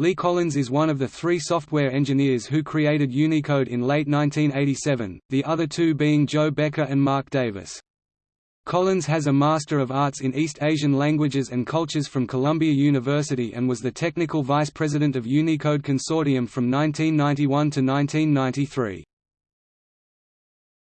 Lee Collins is one of the three software engineers who created Unicode in late 1987, the other two being Joe Becker and Mark Davis. Collins has a Master of Arts in East Asian Languages and Cultures from Columbia University and was the technical vice president of Unicode Consortium from 1991 to 1993.